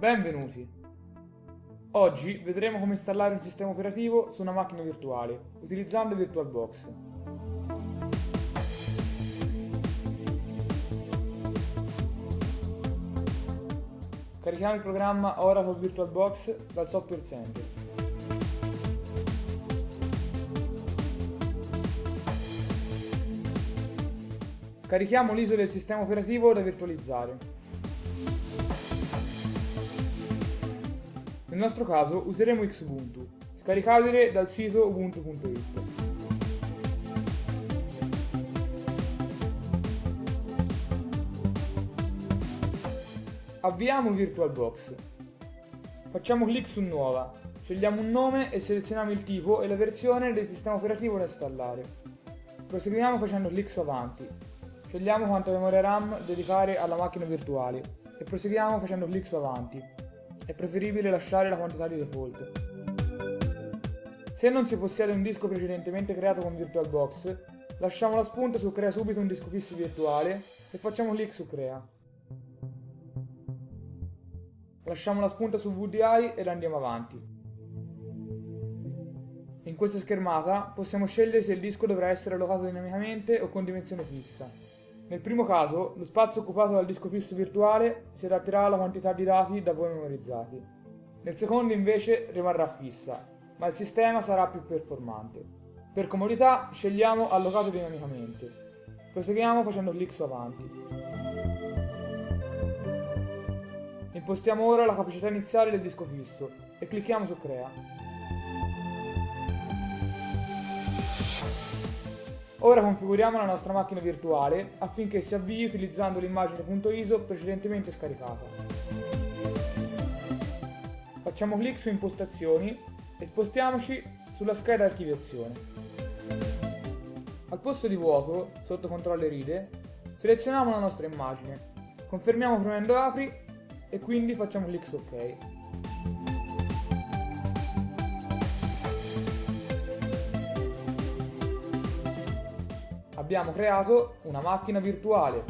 Benvenuti! Oggi vedremo come installare un sistema operativo su una macchina virtuale utilizzando VirtualBox. Carichiamo il programma Oracle VirtualBox dal Software Center. Scarichiamo l'ISO del sistema operativo da virtualizzare. Nostro caso useremo Xubuntu, scaricabile dal sito ubuntu.it. Avviamo VirtualBox. Facciamo clic su Nuova, scegliamo un nome e selezioniamo il tipo e la versione del sistema operativo da installare. Proseguiamo facendo clic su Avanti. Scegliamo quanta memoria RAM dedicare alla macchina virtuale e proseguiamo facendo clic su Avanti è preferibile lasciare la quantità di default. Se non si possiede un disco precedentemente creato con VirtualBox, lasciamo la spunta su Crea subito un disco fisso virtuale e facciamo clic su Crea. Lasciamo la spunta su VDI ed andiamo avanti. In questa schermata possiamo scegliere se il disco dovrà essere allocato dinamicamente o con dimensione fissa. Nel primo caso, lo spazio occupato dal disco fisso virtuale si adatterà alla quantità di dati da voi memorizzati. Nel secondo invece rimarrà fissa, ma il sistema sarà più performante. Per comodità scegliamo allocato dinamicamente. Proseguiamo facendo clic su avanti. Impostiamo ora la capacità iniziale del disco fisso e clicchiamo su crea. Ora configuriamo la nostra macchina virtuale affinché si avvii utilizzando l'immagine .iso precedentemente scaricata. Facciamo clic su impostazioni e spostiamoci sulla scheda archiviazione. Al posto di vuoto, sotto controllo ride, selezioniamo la nostra immagine, confermiamo premendo apri e quindi facciamo clic su ok. Abbiamo creato una macchina virtuale